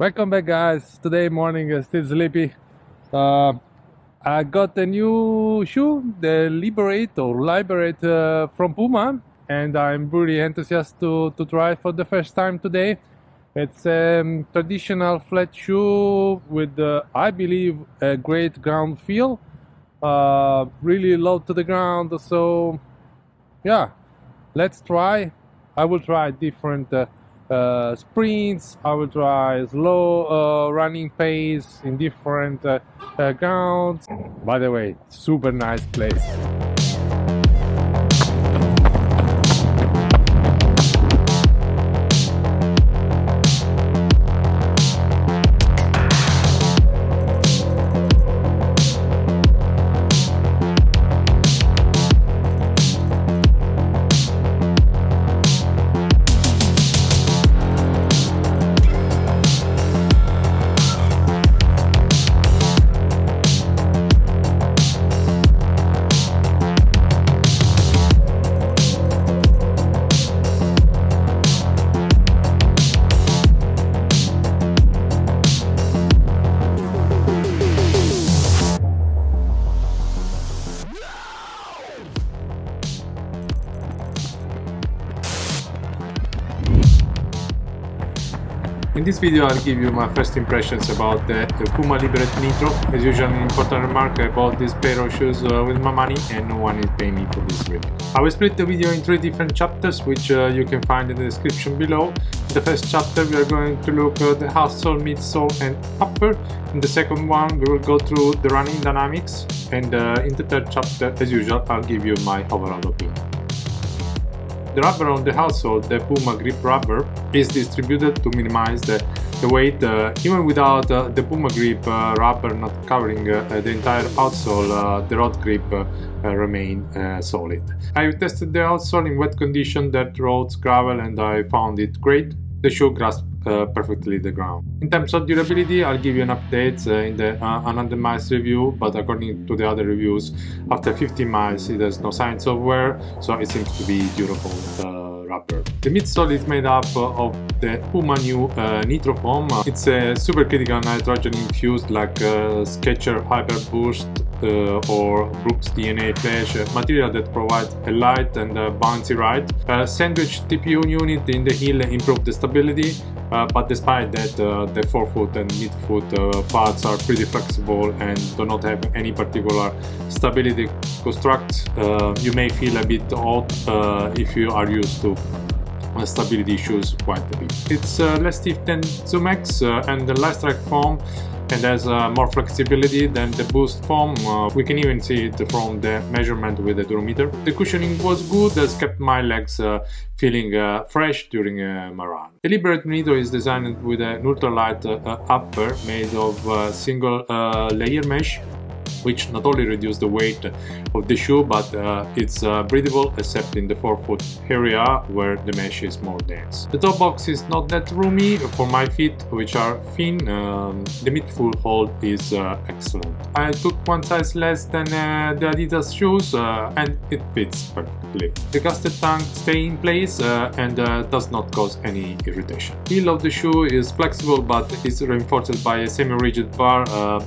Welcome back guys. Today morning uh, still sleepy. Uh, I got a new shoe, the Liberate or Liberate uh, from Puma and I'm really enthusiastic to, to try for the first time today. It's a um, traditional flat shoe with, uh, I believe, a great ground feel. Uh, really low to the ground, so yeah, let's try. I will try different uh, sprints, I will try slow uh, running pace in different uh, uh, grounds. By the way, super nice place. In this video I'll give you my first impressions about the, Puma Liberate Nitro. As usual an important remark I bought this pair of shoes uh, with my money and no one is paying me for this review. I will split the video in three different chapters which uh, you can find in the description below. In the first chapter we are going to look at the outsole, midsole and upper. In the second one we will go through the running dynamics and uh, in the third chapter as usual I'll give you my overall opinion. The rubber on the outsole, the Puma grip rubber, is distributed to minimize the, the weight uh, even without uh, the Puma grip uh, rubber not covering uh, the entire outsole, uh, the rod grip uh, remain solid. I tested the outsole in wet condition, dirt roads, gravel and I found it great. The shoe grasps uh, perfectly the ground. In terms of durability, I'll give you an update uh, in the uh, miles review, but according to the other reviews, after 15 miles it has no signs of wear, so it seems to be durable uh, rubber. The midsole is made up of the Puma new uh, Nitro foam. It's a supercritical nitrogen infused like uh, Skechers Hyper Burst or Brooks DNA Flash material that provides a light and a bouncy ride. A sandwich TPU unit in the heel improves the stability, uh, but despite that uh, the forefoot and midfoot uh, parts are pretty flexible and do not have any particular stability construct. Uh, you may feel a bit odd uh, if you are used to stability issues quite a bit. It's less stiff than Zoom X and the less track foam and has uh, more flexibility than the boost foam. Uh, we can even see it from the measurement with the durometer. The cushioning was good, has kept my legs uh, feeling uh, fresh during uh, my run. The Liberate Nitro is designed with an ultralight uh, upper made of single layer mesh which not only reduce the weight of the shoe but uh, it's uh, breathable except in the forefoot area where the mesh is more dense. The toe box is not that roomy for my feet which are thin, um, the midfoot hold is uh, excellent. I took one size less than uh, the Adidas shoes uh, and it fits perfectly. The casted tank stay in place uh, and does not cause any irritation. Heel of the shoe is flexible but is reinforced by a semi-rigid bar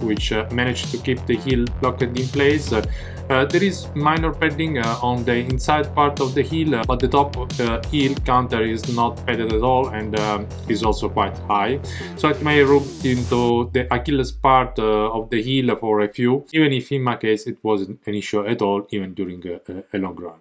which managed to keep the heel locked in place. Uh, there is minor padding uh, on the inside part of the heel, uh, but the top uh, heel counter is not padded at all and um, is also quite high. So it may rub into the Achilles part uh, of the heel for a few, even if in my case it wasn't an issue at all, even during a, a long run.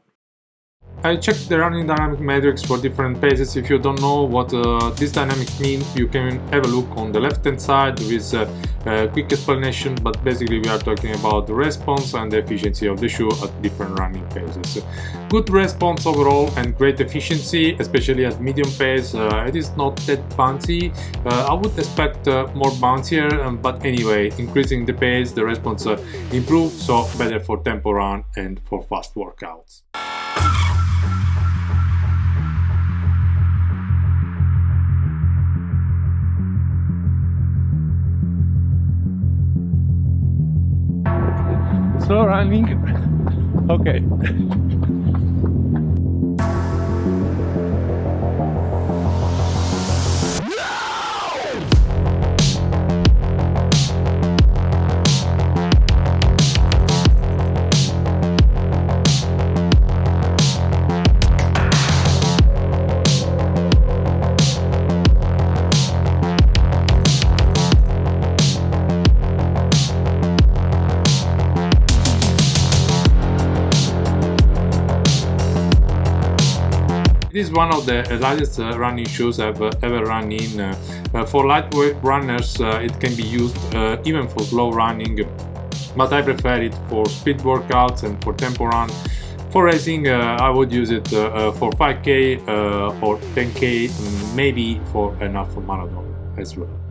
I checked the running dynamic metrics for different paces. If you don't know what uh, this dynamic means, you can have a look on the left hand side with uh, a quick explanation, but basically we are talking about the response and the efficiency of the shoe at different running paces. Good response overall and great efficiency, especially at medium pace. Uh, it is not that bouncy. Uh, I would expect uh, more bouncier, um, but anyway, increasing the pace, the response uh, improves, so better for tempo run and for fast workouts. Slow running okay one of the lightest uh, running shoes I've ever run in. Uh, uh, for lightweight runners, it can be used even for slow running, but I prefer it for speed workouts and for tempo run. For racing, I would use it for 5k or 10k, mm, maybe for an half marathon as well.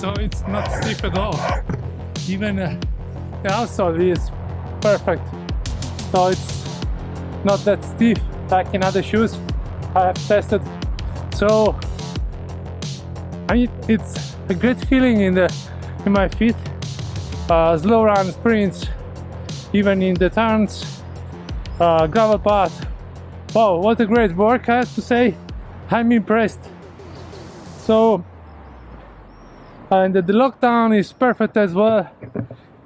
So it's not stiff at all. Even uh, the outsole is perfect. So it's not that stiff like in other shoes I have tested. So I mean it's a great feeling in the in my feet. Uh, slow run sprints even in the turns uh, gravel path. Wow what a great work I have to say. I'm impressed. So and the lockdown is perfect as well.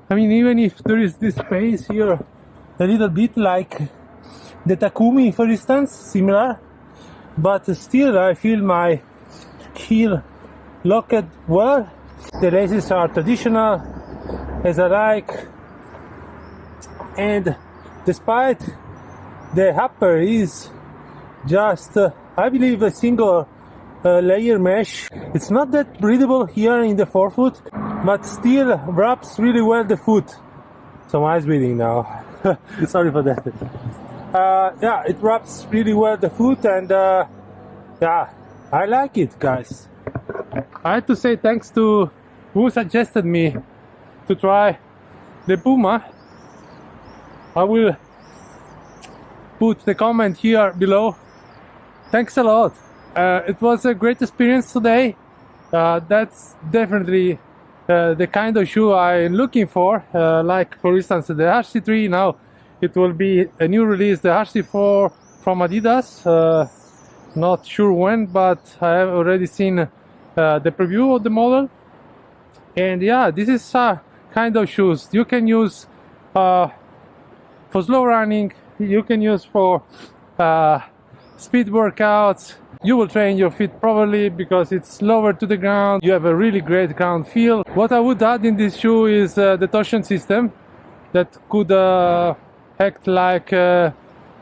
I mean even if there is this space here a little bit like the Takumi for instance similar. But still I feel my heel locked well. The laces are traditional as I like. And despite the upper is just uh, I believe a single layer mesh. It's not that breathable here in the forefoot, but still wraps really well the foot. So eyes bleeding now. Sorry for that. Uh, yeah, it wraps really well the foot and uh, yeah, I like it guys. I have to say thanks to who suggested me to try the Puma. I will put the comment here below. Thanks a lot uh, it was a great experience today. Uh, that's definitely uh, the kind of shoe I'm looking for. Uh, like for instance the RC3 now it will be a new release, the RC4 from Adidas. Uh, not sure when, but I have already seen uh, the preview of the model. And yeah, this is a kind of shoes you can use for slow running, you can use for speed workouts, you will train your feet properly because it's lower to the ground. You have a really great ground feel. What i would add in this shoe is uh, the torsion system that could uh, act like uh,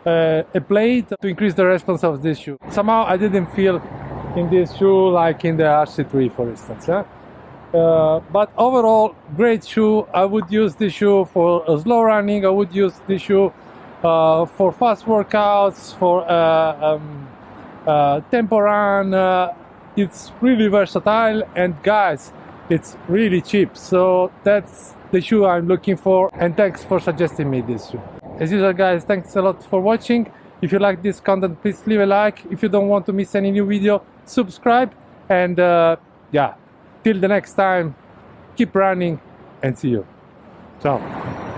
uh a plate to increase the response of this shoe. Somehow i didn't feel in this shoe like in the rc3 for instance uh, but overall great shoe. I would use this shoe for slow running. I would use this shoe uh, for fast workouts for um, uh, tempo run uh, it's really versatile and guys it's really cheap. So that's the shoe I'm looking for and thanks for suggesting me this shoe. As usual guys thanks a lot for watching. If you like this content please leave a like. If you don't want to miss any new video subscribe and uh, yeah till the next time keep running and see you. Ciao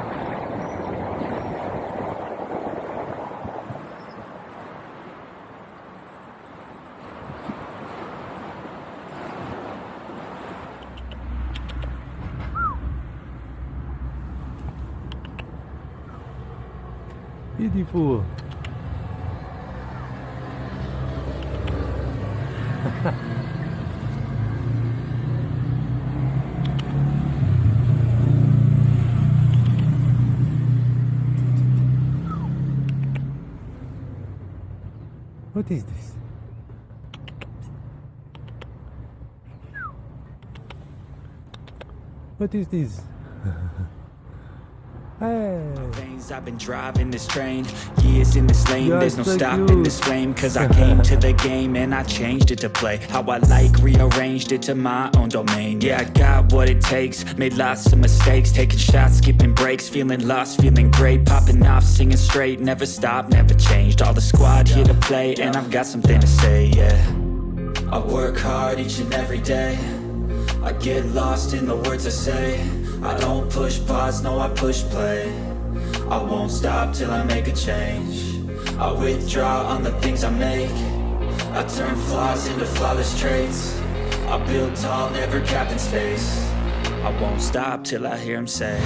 Beautiful. what is this? What is this? I've been driving this train Years in this lane, there's no stopping this flame Cause I came to the game and I changed it to play. How I like, rearranged it to my own domain. Yeah, I got what it takes, made lots of mistakes Taking shots, skipping breaks, feeling lost, feeling great Popping off, singing straight, never stopped, never changed. All the squad here to play and I've got something to say, yeah. I work hard each and every day. I get lost in the words I say I don't push pause, no I push play. I won't stop till I make a change. I withdraw on the things I make. I turn flaws into flawless traits. I build tall, never capped in space. I won't stop till I hear him say